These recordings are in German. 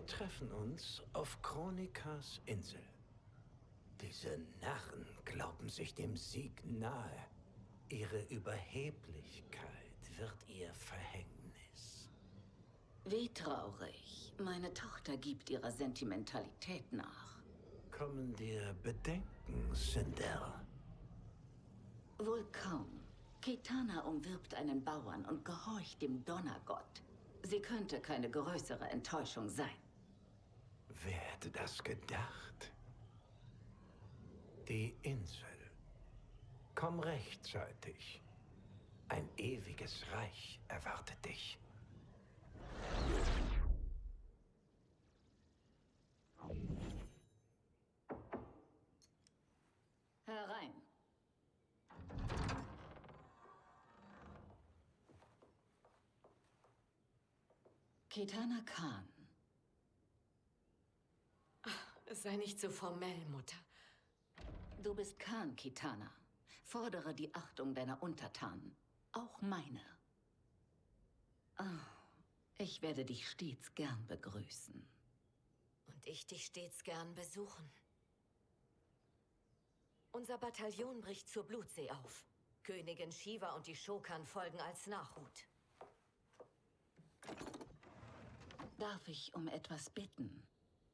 Wir treffen uns auf Chronikas Insel. Diese Narren glauben sich dem Sieg nahe. Ihre Überheblichkeit wird ihr Verhängnis. Wie traurig. Meine Tochter gibt ihrer Sentimentalität nach. Kommen dir Bedenken, Sindel? Wohl kaum. Kitana umwirbt einen Bauern und gehorcht dem Donnergott. Sie könnte keine größere Enttäuschung sein. Wer hätte das gedacht? Die Insel. Komm rechtzeitig. Ein ewiges Reich erwartet dich. Herein. Kitana Khan. Sei nicht so formell, Mutter. Du bist Khan, Kitana. Fordere die Achtung deiner Untertanen. Auch meine. Ah, ich werde dich stets gern begrüßen. Und ich dich stets gern besuchen. Unser Bataillon bricht zur Blutsee auf. Königin Shiva und die Shokan folgen als Nachhut. Darf ich um etwas bitten?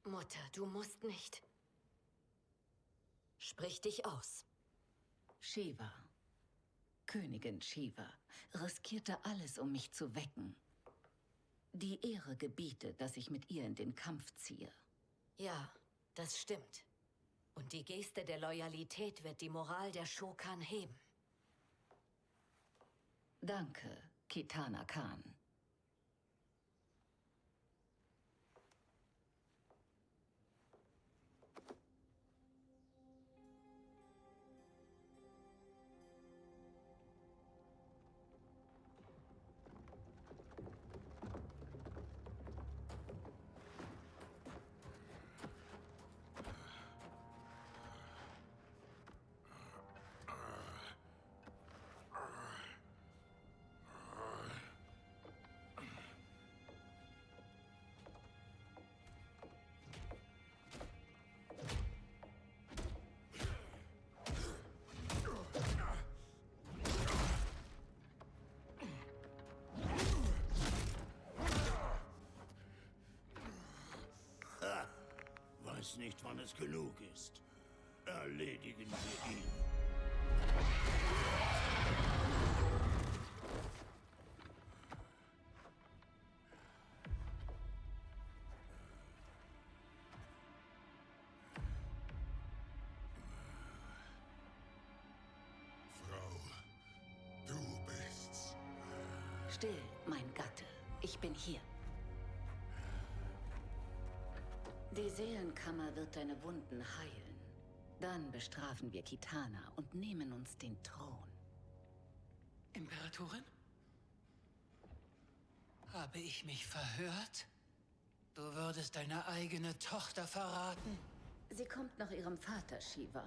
Mutter, du musst nicht. Sprich dich aus. Shiva, Königin Shiva, riskierte alles, um mich zu wecken. Die Ehre gebietet, dass ich mit ihr in den Kampf ziehe. Ja, das stimmt. Und die Geste der Loyalität wird die Moral der Shokan heben. Danke, Kitana Khan. Weiß nicht, wann es genug ist. Erledigen wir ihn. Frau, du bist's. Still, mein Gatte. Ich bin hier. Die Seelenkammer wird deine Wunden heilen. Dann bestrafen wir Kitana und nehmen uns den Thron. Imperatorin? Habe ich mich verhört? Du würdest deine eigene Tochter verraten? Sie kommt nach ihrem Vater, Shiva.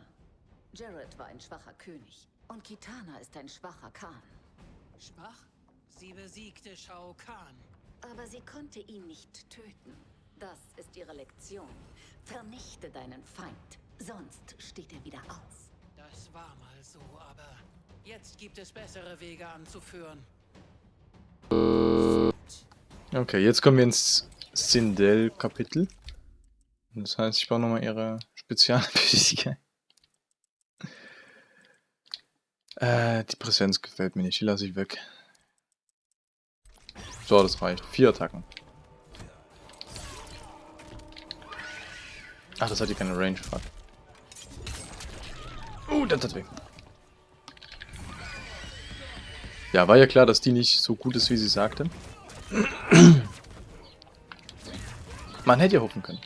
Jared war ein schwacher König. Und Kitana ist ein schwacher Khan. Schwach? Sie besiegte Shao Kahn. Aber sie konnte ihn nicht töten. Das ist ihre Lektion. Vernichte deinen Feind, sonst steht er wieder auf. Das war mal so, aber jetzt gibt es bessere Wege anzuführen. Okay, jetzt kommen wir ins Sindel-Kapitel. Das heißt, ich brauche nochmal ihre Spezialfähigkeit. Äh, die Präsenz gefällt mir nicht, die lasse ich weg. So, das reicht. Vier Attacken. Ach, das hat hier keine Range, fuck. Oh, das hat weh. Ja, war ja klar, dass die nicht so gut ist, wie sie sagte. Man hätte ja hoffen können.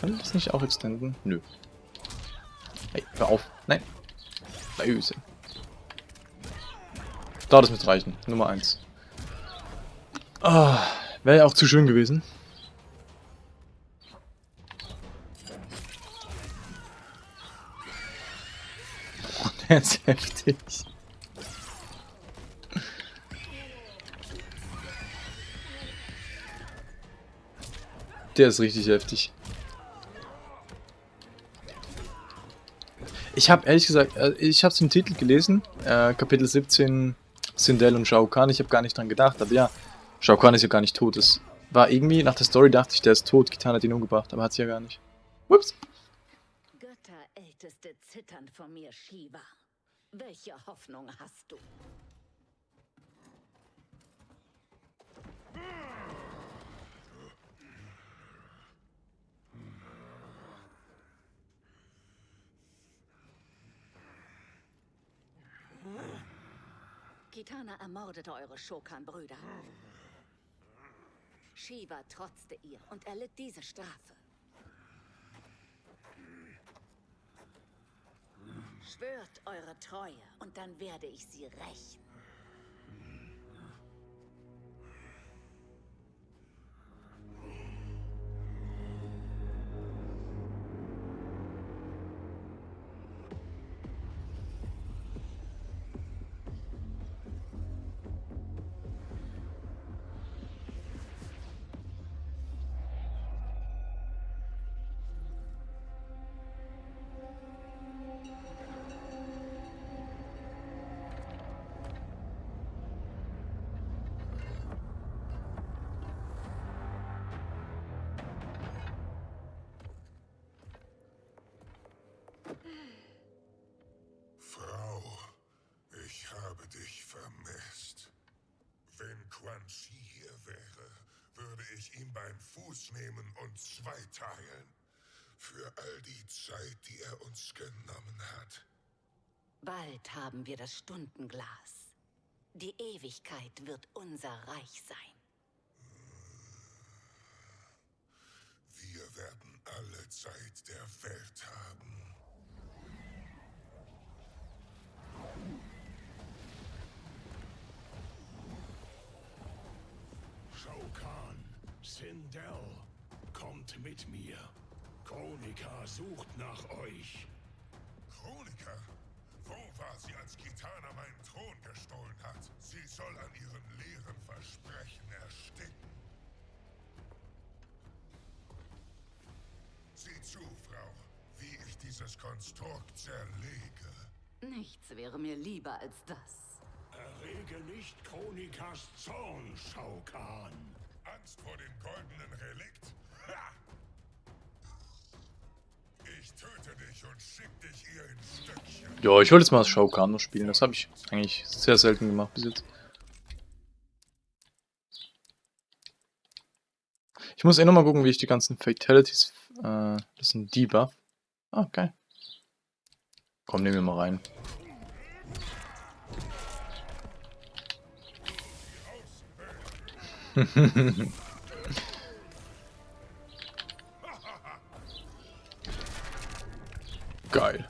Kann das nicht auch extenden? Nö. Hey, hör auf. Nein. Böse. Da, das müsste reichen. Nummer 1. Ah, Wäre ja auch zu schön gewesen. Ist heftig. Der ist richtig heftig. Ich habe ehrlich gesagt, äh, ich habe es im Titel gelesen, äh, Kapitel 17, Sindel und Shao Kahn. Ich habe gar nicht dran gedacht, aber ja, Shao Kahn ist ja gar nicht tot. Es war irgendwie, nach der Story dachte ich, der ist tot. Kitana hat ihn umgebracht, aber hat sie ja gar nicht. Ups. Götterälteste zittern vor mir, Shiva. Welche Hoffnung hast du? Kitana ermordete eure Shokan-Brüder. Shiva trotzte ihr und erlitt diese Strafe. Schwört eure Treue und dann werde ich sie rächen. Ich ihn beim Fuß nehmen und zweiteilen. Für all die Zeit, die er uns genommen hat. Bald haben wir das Stundenglas. Die Ewigkeit wird unser Reich sein. Wir werden alle Zeit der Welt haben. Shao Kahn, Sindel, kommt mit mir. Chronika sucht nach euch. Chronika? Wo war sie, als Kitana meinen Thron gestohlen hat? Sie soll an ihren leeren Versprechen ersticken. Sieh zu, Frau, wie ich dieses Konstrukt zerlege. Nichts wäre mir lieber als das. Errege nicht Chronikas Zorn, Shao Kahn. Angst vor dem goldenen Relikt? Ha! Ich töte dich und schick dich ihr in Stückchen. Ja, ich wollte jetzt mal Shao Kahn spielen. Das habe ich eigentlich sehr selten gemacht bis jetzt. Ich muss eh noch mal gucken, wie ich die ganzen Fatalities... Äh, das ein Debuff. Ah, geil. Komm, nehmen wir mal rein. Geil.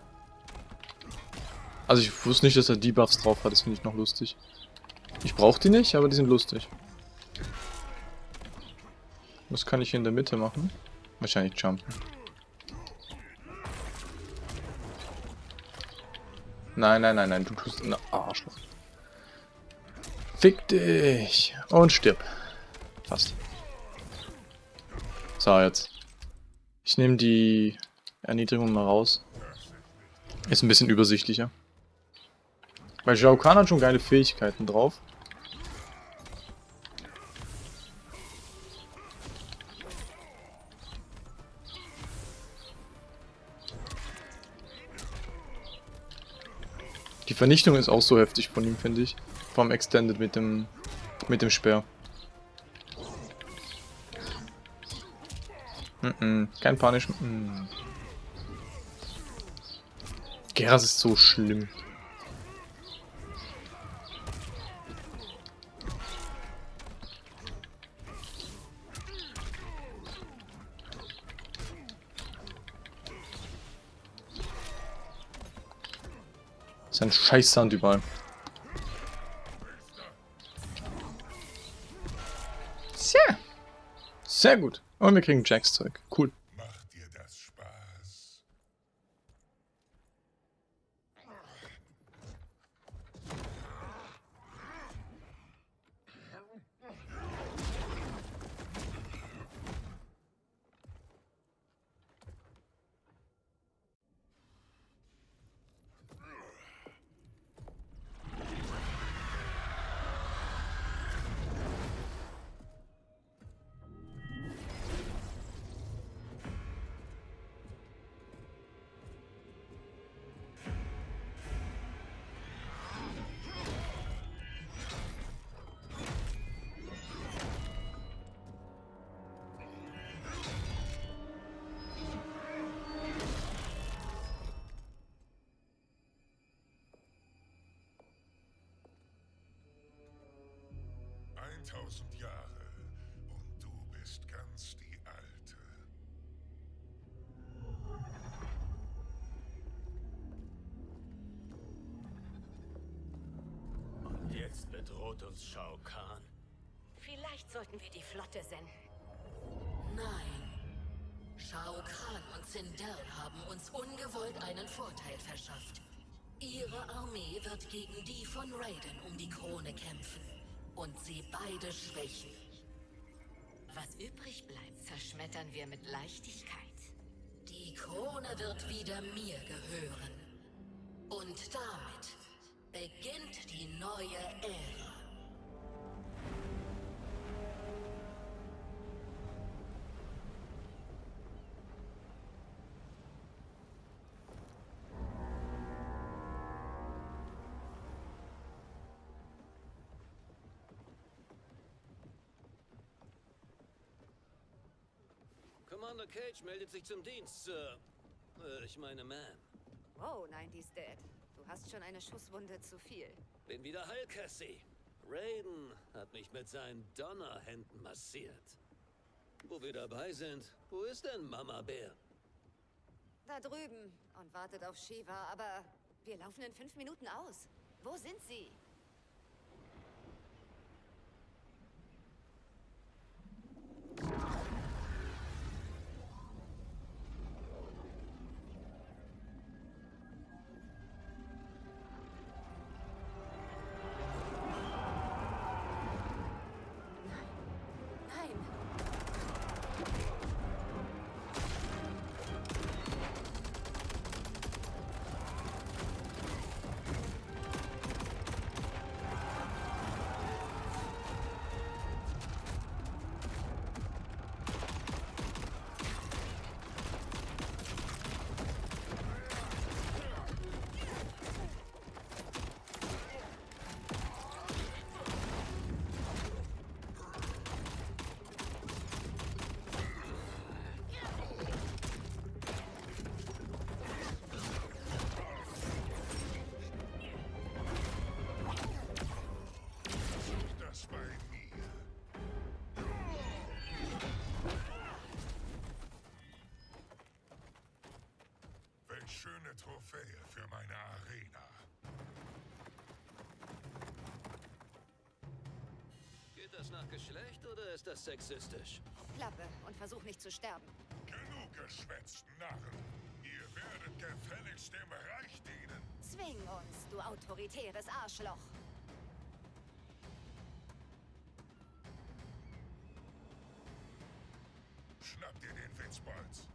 Also ich wusste nicht, dass er Debuffs drauf hat, das finde ich noch lustig. Ich brauche die nicht, aber die sind lustig. Was kann ich hier in der Mitte machen? Wahrscheinlich jumpen. Nein, nein, nein, nein, du tust... Na, Arschloch. Fick dich! Und stirb. Fast. So, jetzt. Ich nehme die Erniedrigung mal raus. Ist ein bisschen übersichtlicher. Weil Shao Kahn hat schon geile Fähigkeiten drauf. Die Vernichtung ist auch so heftig von ihm, finde ich. Vom Extended mit dem mit dem Speer. Mm -mm, kein Panisch. Mm. Geras ist so schlimm. Ist ein scheiß Sand überall. Sehr gut. Und wir kriegen Jacks Zeug. Cool. 1000 Jahre und du bist ganz die Alte. Und jetzt bedroht uns Shao Kahn. Vielleicht sollten wir die Flotte senden. Nein. Shao Kahn und Sindel haben uns ungewollt einen Vorteil verschafft. Ihre Armee wird gegen die von Raiden um die Krone kämpfen und sie beide schwächen. Was übrig bleibt, zerschmettern wir mit Leichtigkeit. Die Krone wird wieder mir gehören. Und damit beginnt die neue Ära. Commander Cage meldet sich zum Dienst, Sir. Äh, ich meine, Ma'am. Oh, 90's dead. Du hast schon eine Schusswunde zu viel. Bin wieder heil, Cassie. Raiden hat mich mit seinen Donnerhänden massiert. Wo wir dabei sind, wo ist denn Mama Bär? Da drüben und wartet auf Shiva, aber wir laufen in fünf Minuten aus. Wo sind sie? Trophäe für meine Arena. Geht das nach Geschlecht oder ist das sexistisch? Klappe und versuch nicht zu sterben. Genug geschwätzt, Narren. Ihr werdet gefälligst dem Reich dienen. Zwing uns, du autoritäres Arschloch. Schnapp dir den Witzbolz.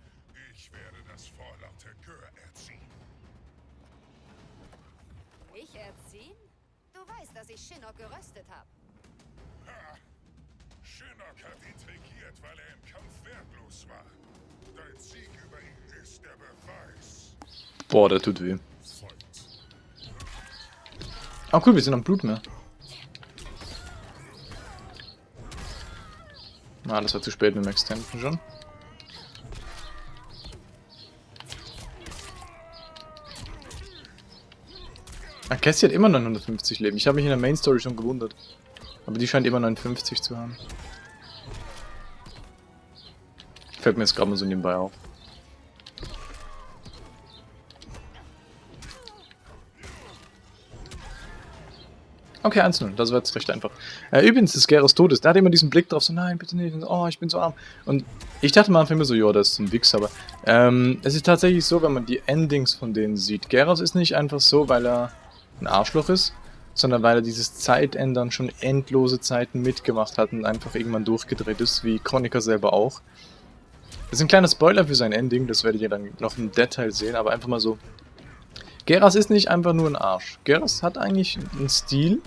Ich werde das vorlaute Gör Mich erziehen? Du weißt, dass ich Shinnok geröstet habe. Ha! Shinnok hat ihn trigiert, weil er im Kampf wertlos war. Dein Sieg über ihn ist der Beweis. Boah, der tut weh. Ah cool, wir sind am Blutmeer. Ah, das war zu spät mit dem Extenden schon. Ah, Cassie hat immer 950 Leben. Ich habe mich in der Main Story schon gewundert. Aber die scheint immer 59 zu haben. Fällt mir jetzt gerade mal so nebenbei auf. Okay, 1-0. Das war jetzt recht einfach. Äh, übrigens, das Geras Todes, der hat immer diesen Blick drauf, so, nein, bitte nicht, oh, ich bin so arm. Und ich dachte am Anfang immer so, ja, das ist ein Wichs, aber ähm, es ist tatsächlich so, wenn man die Endings von denen sieht. Geras ist nicht einfach so, weil er ein Arschloch ist, sondern weil er dieses Zeitändern schon endlose Zeiten mitgemacht hat und einfach irgendwann durchgedreht ist, wie Chroniker selber auch. Das ist ein kleiner Spoiler für sein Ending, das werdet ihr dann noch im Detail sehen, aber einfach mal so. Geras ist nicht einfach nur ein Arsch. Geras hat eigentlich einen Stil,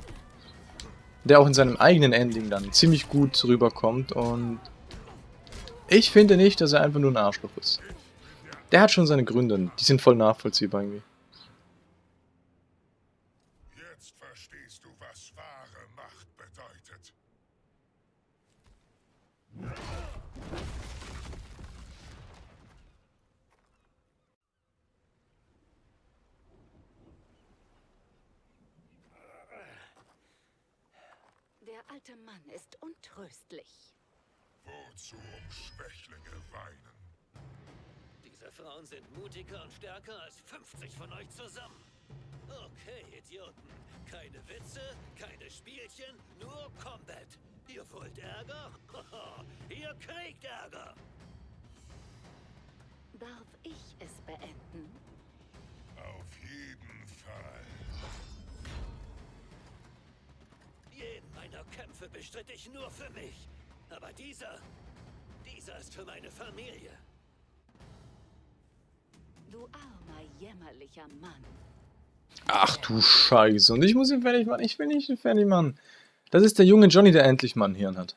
der auch in seinem eigenen Ending dann ziemlich gut rüberkommt und ich finde nicht, dass er einfach nur ein Arschloch ist. Der hat schon seine Gründe, die sind voll nachvollziehbar irgendwie. Jetzt verstehst du, was wahre Macht bedeutet. Der alte Mann ist untröstlich. Wozu um Schwächlinge weinen? Diese Frauen sind mutiger und stärker als 50 von euch zusammen. Okay, Idioten. Keine Witze, keine Spielchen, nur Combat. Ihr wollt Ärger? Ihr kriegt Ärger. Darf ich es beenden? Auf jeden Fall. Kämpfe bestritt ich nur für mich. Aber dieser, dieser ist für meine Familie. Du armer, jämmerlicher Mann. Ach du Scheiße. Und ich muss ihn fertig machen. Ich will nicht fertig machen. Das ist der junge Johnny, der endlich mal ein Hirn hat.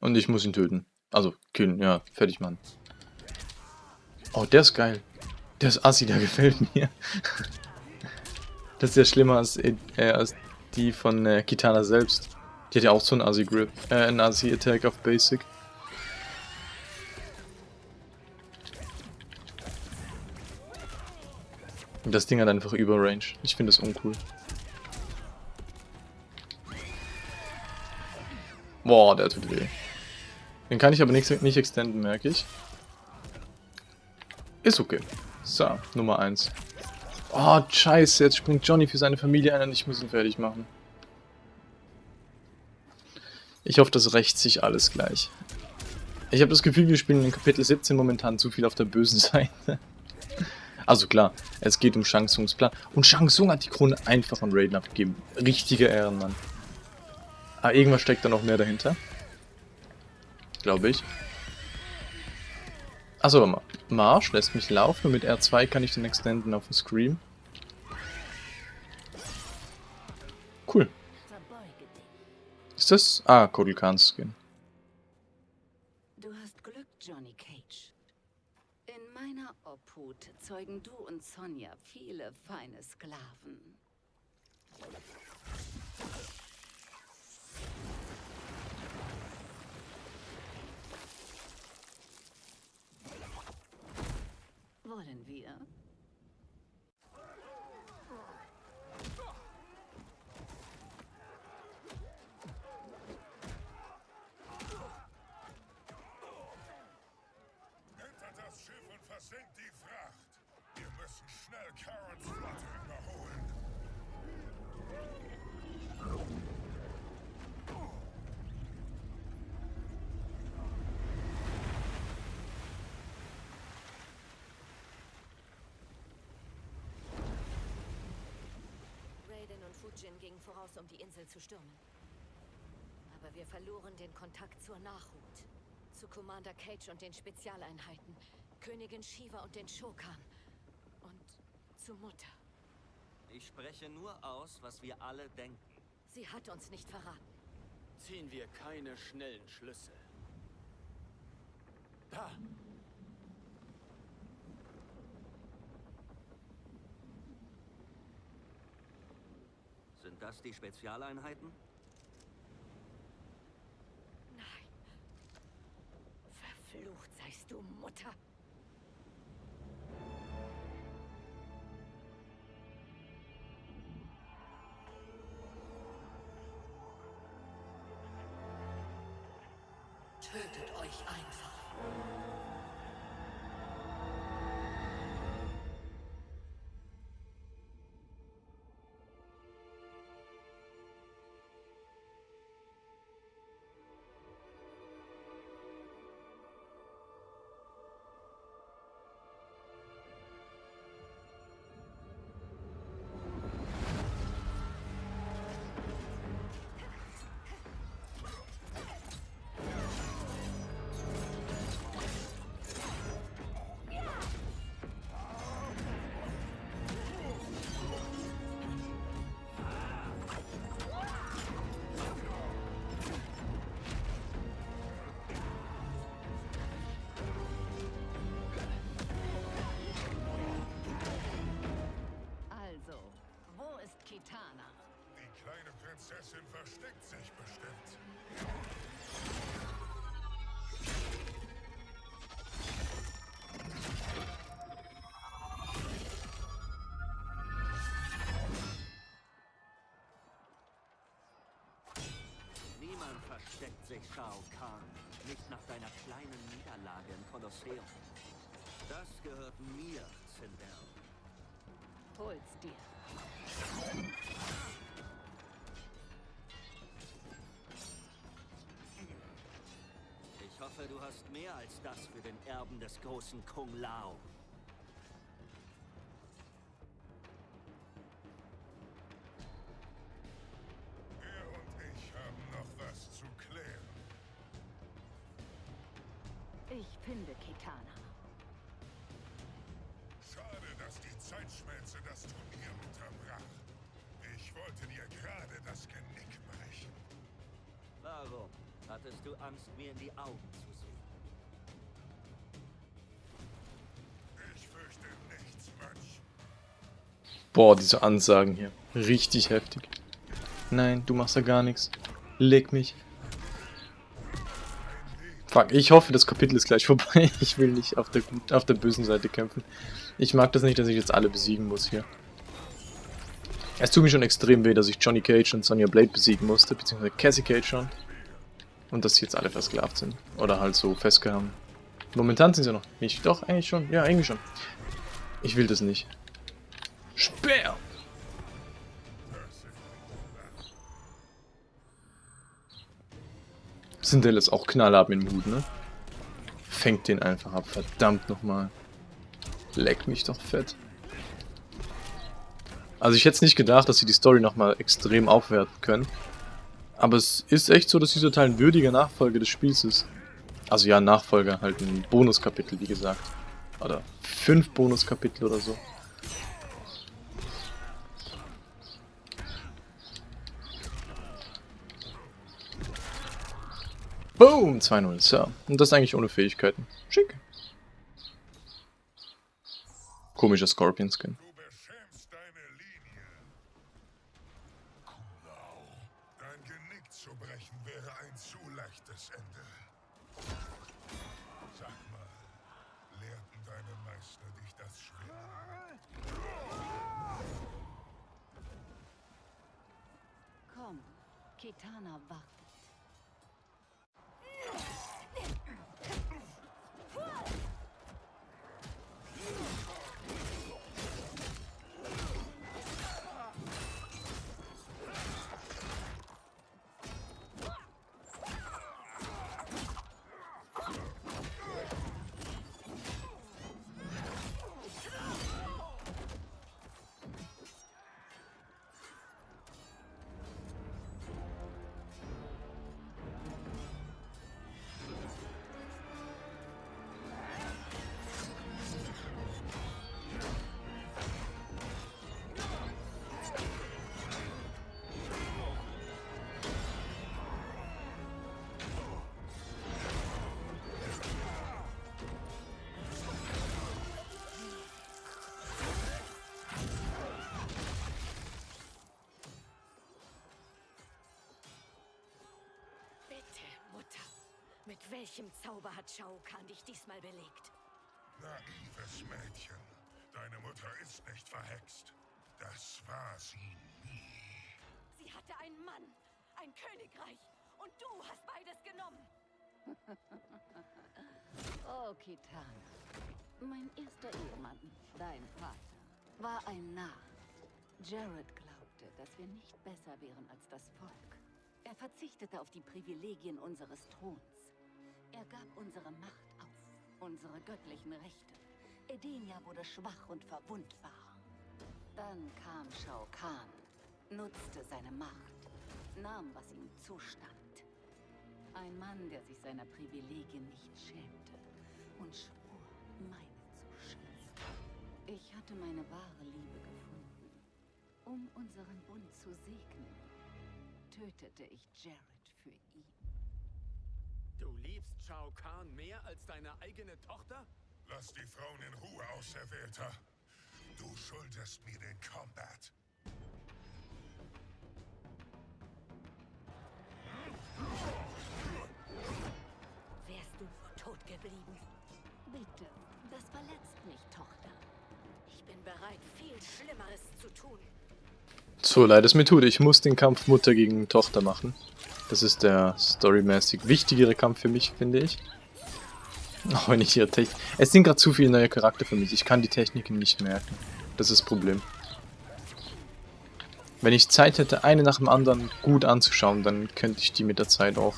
Und ich muss ihn töten. Also, killen, ja, fertig machen. Oh, der ist geil. Der ist assi, der gefällt mir. das ist ja schlimmer als, äh, als die von äh, Kitana selbst. Die hat ja auch so einen Assi-Grip. Äh, einen Assi-Attack auf Basic. Und das Ding hat einfach Überrange. Ich finde das uncool. Boah, der tut weh. Den kann ich aber nicht, nicht extenden, merke ich. Ist okay. So, Nummer 1. Oh, scheiße, jetzt springt Johnny für seine Familie ein und ich muss ihn fertig machen. Ich hoffe, das rächt sich alles gleich. Ich habe das Gefühl, wir spielen in Kapitel 17 momentan zu viel auf der bösen Seite. Also klar, es geht um Shang Tsungs Plan. Und Shang Tsung hat die Krone einfach an Raiden abgegeben. Richtiger Ehrenmann. Aber irgendwas steckt da noch mehr dahinter. Glaube ich. Achso. Marsch lässt mich laufen und mit R2 kann ich den extenden auf den Scream. Cool. Ist das? Ah, Kodal Khan's Skin. Du hast Glück, Johnny Cage. In meiner Obhut zeugen du und Sonja viele feine Sklaven. Wollen wir? Entert das Schiff und versenkt die Fracht. Wir müssen schnell Karens Flotte überholen. Raiden und Fujin gingen voraus, um die Insel zu stürmen. Aber wir verloren den Kontakt zur Nachhut. Zu Commander Cage und den Spezialeinheiten. Königin Shiva und den Shokan. Und zu Mutter. Ich spreche nur aus, was wir alle denken. Sie hat uns nicht verraten. Ziehen wir keine schnellen Schlüsse. Da! Das die Spezialeinheiten? Nein. Verflucht seist du, Mutter. Tötet euch einfach. Sich Shao Kahn. Nicht nach deiner kleinen Niederlage im Kolosseum. Das gehört mir, Sindel. Hol's dir. Ich hoffe, du hast mehr als das für den Erben des großen Kung Lao. Ich finde Kitana. Schade, dass die Zeitschmelze das Turnier unterbrach. Ich wollte dir gerade das Genick brechen. Warum? Hattest du Angst, mir in die Augen zu sehen? Ich fürchte nichts, Mönch. Boah, diese Ansagen hier. Richtig heftig. Nein, du machst da gar nichts. Leg mich. Fuck, ich hoffe, das Kapitel ist gleich vorbei. Ich will nicht auf der, auf der bösen Seite kämpfen. Ich mag das nicht, dass ich jetzt alle besiegen muss hier. Es tut mir schon extrem weh, dass ich Johnny Cage und Sonya Blade besiegen musste, beziehungsweise Cassie Cage schon. Und dass sie jetzt alle versklavt sind. Oder halt so festgehauen. Momentan sind sie noch nicht. Doch, eigentlich schon. Ja, eigentlich schon. Ich will das nicht. Speer! Sindel ist auch knallhart mit dem Hut, ne? Fängt den einfach ab, verdammt nochmal. Leck mich doch fett. Also ich hätte es nicht gedacht, dass sie die Story nochmal extrem aufwerten können. Aber es ist echt so, dass dieser Teil ein würdiger Nachfolger des Spiels ist. Also ja, Nachfolger, halt ein Bonuskapitel, wie gesagt. Oder fünf Bonuskapitel oder so. Boom, 2-0, so. Und das eigentlich ohne Fähigkeiten. Schick. Komischer Scorpion-Skin. Du beschämst welchem Zauber hat Shao Kahn dich diesmal belegt? Naives Mädchen. Deine Mutter ist nicht verhext. Das war sie nie. Sie hatte einen Mann, ein Königreich. Und du hast beides genommen. Oh, Kitana. Mein erster Ehemann, dein Vater, war ein Narr. Jared glaubte, dass wir nicht besser wären als das Volk. Er verzichtete auf die Privilegien unseres Throns. Er gab unsere Macht auf, unsere göttlichen Rechte. Edenia wurde schwach und verwundbar. Dann kam Shao Kahn, nutzte seine Macht, nahm, was ihm zustand. Ein Mann, der sich seiner Privilegien nicht schämte und schwor, meine zu schützen. Ich hatte meine wahre Liebe gefunden. Um unseren Bund zu segnen, tötete ich Jared für ihn. Du liebst Shao Kahn mehr als deine eigene Tochter? Lass die Frauen in Ruhe, Auserwählter. Du schuldest mir den Combat. Wärst du tot geblieben. Bitte, das verletzt mich, Tochter. Ich bin bereit, viel Schlimmeres zu tun. So leid es mir tut, ich muss den Kampf Mutter gegen Tochter machen. Das ist der storymäßig wichtigere Kampf für mich, finde ich. Auch wenn ich hier Technik... Es sind gerade zu viele neue Charakter für mich. Ich kann die Techniken nicht merken. Das ist das Problem. Wenn ich Zeit hätte, eine nach dem anderen gut anzuschauen, dann könnte ich die mit der Zeit auch.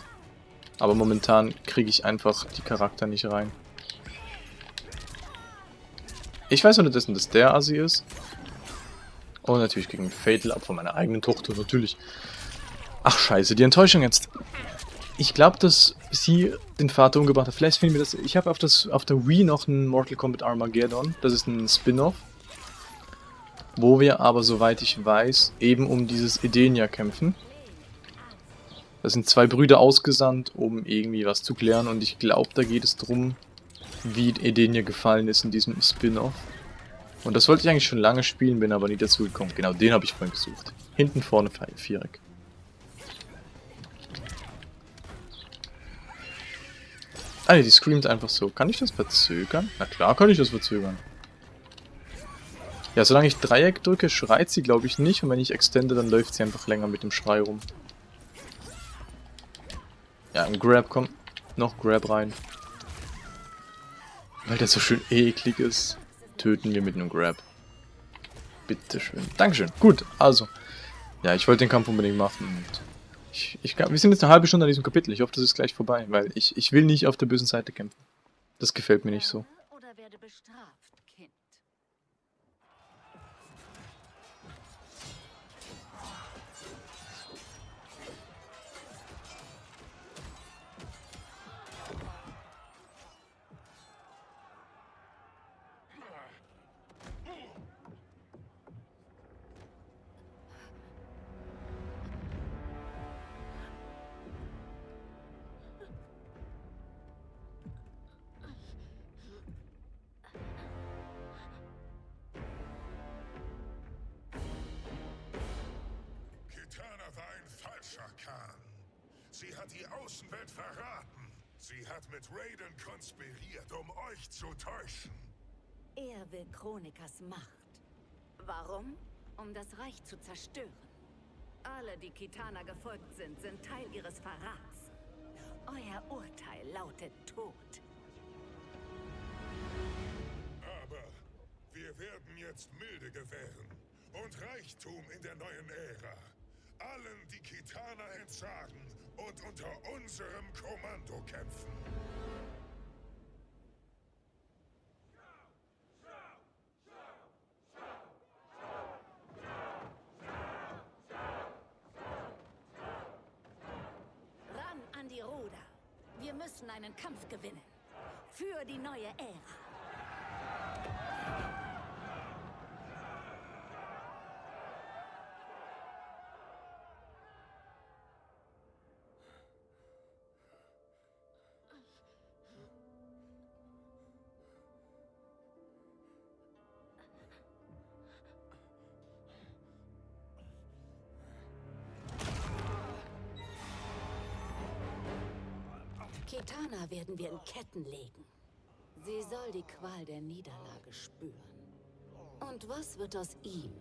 Aber momentan kriege ich einfach die Charakter nicht rein. Ich weiß unterdessen, dass der Assi ist. Und natürlich gegen Fatal ab von meiner eigenen Tochter, natürlich. Ach scheiße, die Enttäuschung jetzt. Ich glaube, dass sie den Vater umgebracht hat. Vielleicht finden wir das... Ich habe auf, auf der Wii noch ein Mortal Kombat Armageddon. Das ist ein Spin-Off. Wo wir aber, soweit ich weiß, eben um dieses Edenia kämpfen. Da sind zwei Brüder ausgesandt, um irgendwie was zu klären. Und ich glaube, da geht es darum, wie Edenia gefallen ist in diesem Spin-Off. Und das wollte ich eigentlich schon lange spielen, bin aber nie dazu gekommen. Genau, den habe ich vorhin gesucht. Hinten, vorne, Viereck. Ah die screamt einfach so. Kann ich das verzögern? Na klar kann ich das verzögern. Ja, solange ich Dreieck drücke, schreit sie, glaube ich, nicht. Und wenn ich extende, dann läuft sie einfach länger mit dem Schrei rum. Ja, ein Grab kommt. Noch Grab rein. Weil der so schön eklig ist, töten wir mit einem Grab. Bitteschön. Dankeschön. Gut, also. Ja, ich wollte den Kampf unbedingt machen. Ich, ich, wir sind jetzt eine halbe Stunde an diesem Kapitel. Ich hoffe, das ist gleich vorbei, weil ich, ich will nicht auf der bösen Seite kämpfen. Das gefällt mir nicht so. Oder werde bestraft, Sie hat die Außenwelt verraten. Sie hat mit Raiden konspiriert, um euch zu täuschen. Er will Chronikers Macht. Warum? Um das Reich zu zerstören. Alle, die Kitana gefolgt sind, sind Teil ihres Verrats. Euer Urteil lautet Tod. Aber wir werden jetzt Milde gewähren und Reichtum in der neuen Ära. Allen, die Kitana entsagen und unter unserem Kommando kämpfen. Ran an die Ruder. Wir müssen einen Kampf gewinnen. Für die neue Ära. Kitana werden wir in Ketten legen. Sie soll die Qual der Niederlage spüren. Und was wird aus ihm,